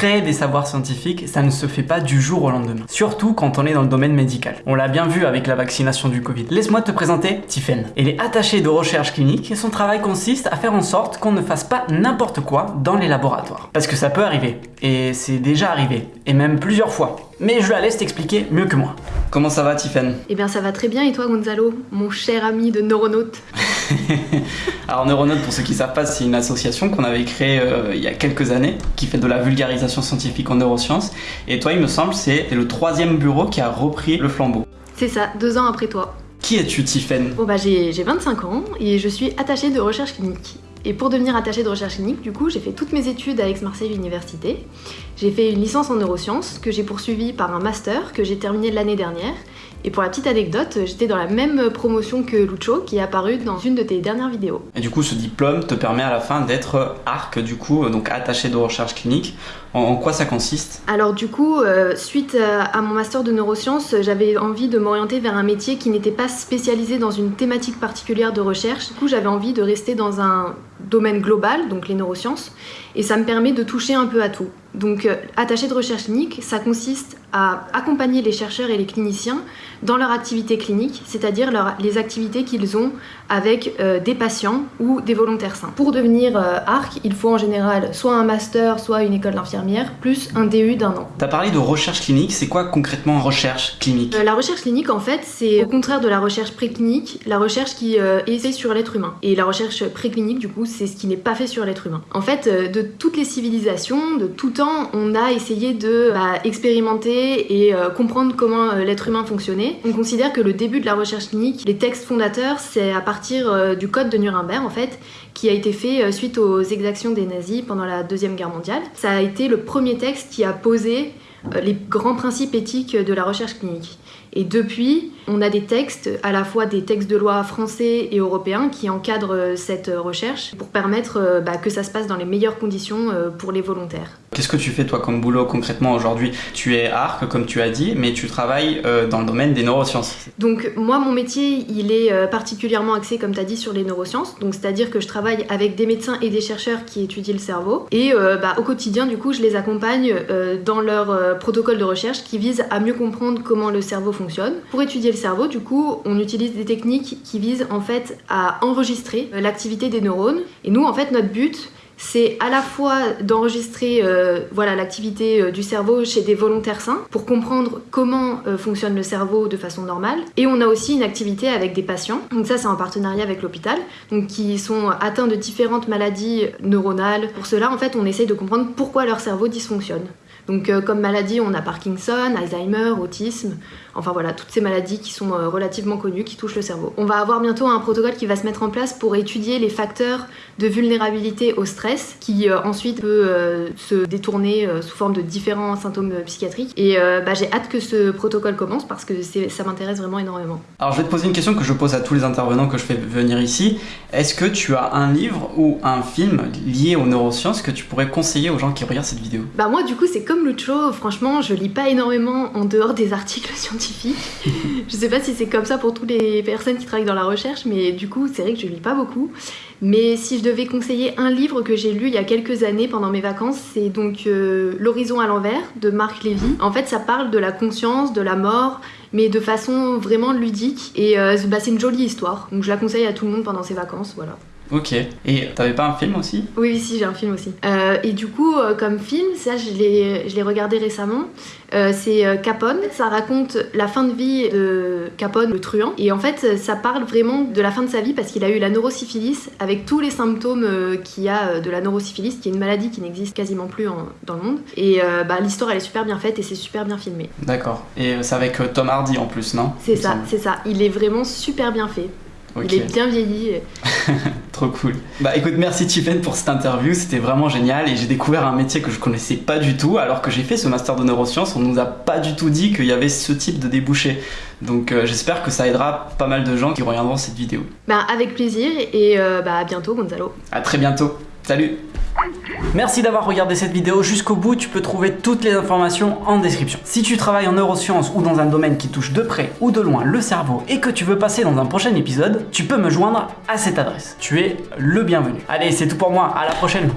Créer des savoirs scientifiques, ça ne se fait pas du jour au lendemain, surtout quand on est dans le domaine médical. On l'a bien vu avec la vaccination du Covid. Laisse-moi te présenter Tiffen. Elle est attachée de recherche clinique et son travail consiste à faire en sorte qu'on ne fasse pas n'importe quoi dans les laboratoires. Parce que ça peut arriver, et c'est déjà arrivé, et même plusieurs fois. Mais je la laisse t'expliquer mieux que moi. Comment ça va Tiffen Eh bien ça va très bien et toi Gonzalo, mon cher ami de neuronaute Alors Neuronaute, pour ceux qui ne savent pas, c'est une association qu'on avait créée euh, il y a quelques années, qui fait de la vulgarisation scientifique en neurosciences. Et toi, il me semble, c'est le troisième bureau qui a repris le flambeau. C'est ça, deux ans après toi. Qui es-tu, Tiffen Bon bah j'ai 25 ans et je suis attachée de recherche clinique. Et pour devenir attachée de recherche clinique, du coup, j'ai fait toutes mes études à Aix-Marseille Université. J'ai fait une licence en neurosciences que j'ai poursuivie par un master que j'ai terminé l'année dernière. Et pour la petite anecdote, j'étais dans la même promotion que Lucho qui est apparu dans une de tes dernières vidéos. Et du coup, ce diplôme te permet à la fin d'être ARC, du coup, donc attaché de recherche clinique. En, quoi ça consiste? Alors du coup, euh, suite à mon master de neurosciences, j'avais envie de m'orienter vers un métier qui n'était pas spécialisé dans une thématique particulière de recherche. Du coup, j'avais envie de rester dans un domaine global, donc les neurosciences, et ça me permet de toucher un peu à tout. Donc, euh, attaché de recherche clinique, ça consiste à accompagner les chercheurs et les cliniciens dans leur activité clinique, c'est-à-dire les activités qu'ils ont avec euh, des patients ou des volontaires sains. Pour devenir euh, ARC, il faut en général soit un master, soit une école d'infirmière, plus un DU d'un an. Tu as parlé de recherche clinique, c'est quoi concrètement recherche clinique? La recherche clinique, en fait, c'est au contraire de la recherche préclinique, la recherche qui est faite sur l'être humain. Et la recherche préclinique, du coup, c'est ce qui n'est pas fait sur l'être humain. En fait, de toutes les civilisations, de tout on a essayé de bah, expérimenter et euh, comprendre comment euh, l'être humain fonctionnait. On considère que le début de la recherche clinique, les textes fondateurs, c'est à partir euh, du code de Nuremberg en fait, qui a été fait suite aux exactions des nazis pendant la Deuxième Guerre mondiale. Ça a été le premier texte qui a posé les grands principes éthiques de la recherche clinique. Et depuis, on a des textes, à la fois des textes de loi français et européens, qui encadrent cette recherche pour permettre bah, que ça se passe dans les meilleures conditions pour les volontaires. Qu'est-ce que tu fais toi comme boulot concrètement aujourd'hui? Tu es ARC comme tu as dit, mais tu travailles euh, dans le domaine des neurosciences. Donc moi mon métier il est euh, particulièrement axé comme tu as dit sur les neurosciences, donc c'est-à-dire que je travaille avec des médecins et des chercheurs qui étudient le cerveau et euh, bah, au quotidien du coup je les accompagne dans leur protocole de recherche qui vise à mieux comprendre comment le cerveau fonctionne. Pour étudier le cerveau du coup on utilise des techniques qui visent en fait à enregistrer l'activité des neurones. Et nous en fait notre but c'est à la fois d'enregistrer euh, voilà l'activité euh, du cerveau chez des volontaires sains pour comprendre comment euh, fonctionne le cerveau de façon normale. Et on a aussi une activité avec des patients. Donc ça c'est en partenariat avec l'hôpital qui sont atteints de différentes maladies neuronales. Pour cela en fait on essaye de comprendre pourquoi leur cerveau dysfonctionne donc comme maladie on a Parkinson, Alzheimer, autisme Enfin voilà, toutes ces maladies qui sont euh, relativement connues, qui touchent le cerveau. On va avoir bientôt un protocole qui va se mettre en place pour étudier les facteurs de vulnérabilité au stress, qui euh, ensuite peut euh, se détourner sous forme de différents symptômes psychiatriques. Et bah, j'ai hâte que ce protocole commence parce que ça m'intéresse vraiment énormément. Alors je vais te poser une question que je pose à tous les intervenants que je fais venir ici. Est-ce que tu as un livre ou un film lié aux neurosciences que tu pourrais conseiller aux gens qui regardent cette vidéo? Bah moi du coup c'est comme Lucho, franchement je lis pas énormément en dehors des articles scientifiques je sais pas si c'est comme ça pour toutes les personnes qui travaillent dans la recherche, mais du coup, c'est vrai que je lis pas beaucoup. Mais si je devais conseiller un livre que j'ai lu il y a quelques années pendant mes vacances, c'est donc euh, L'horizon à l'envers de Marc Lévy. En fait, ça parle de la conscience, de la mort, mais de façon vraiment ludique. Et euh, bah, c'est une jolie histoire. Donc je la conseille à tout le monde pendant ses vacances, voilà. Ok. Et t'avais pas un film aussi? Oui, si, j'ai un film aussi. Euh, et du coup, euh, comme film, ça, je l'ai regardé récemment. Euh, c'est Capone. Ça raconte la fin de vie de Capone, le truand. Et en fait, ça parle vraiment de la fin de sa vie parce qu'il a eu la neurosyphilis avec tous les symptômes qu'il y a de la neurosyphilis, qui est une maladie qui n'existe quasiment plus dans le monde. Et bah, l'histoire, elle est super bien faite et c'est super bien filmé. D'accord. Et c'est avec Tom Hardy en plus, non? C'est ça, c'est ça. Il est vraiment super bien fait. Il est bien vieilli. Trop cool. Bah écoute, merci Tiffen pour cette interview, c'était vraiment génial et j'ai découvert un métier que je connaissais pas du tout alors que j'ai fait ce master de neurosciences, on nous a pas du tout dit qu'il y avait ce type de débouché. Donc euh, j'espère que ça aidera pas mal de gens qui regarderont cette vidéo. Bah avec plaisir et euh, bah à bientôt Gonzalo. À très bientôt. Salut Merci d'avoir regardé cette vidéo jusqu'au bout, tu peux trouver toutes les informations en description. Si tu travailles en neurosciences ou dans un domaine qui touche de près ou de loin le cerveau et que tu veux passer dans un prochain épisode, tu peux me joindre à cette adresse. Tu es le bienvenu. Allez, c'est tout pour moi, à la prochaine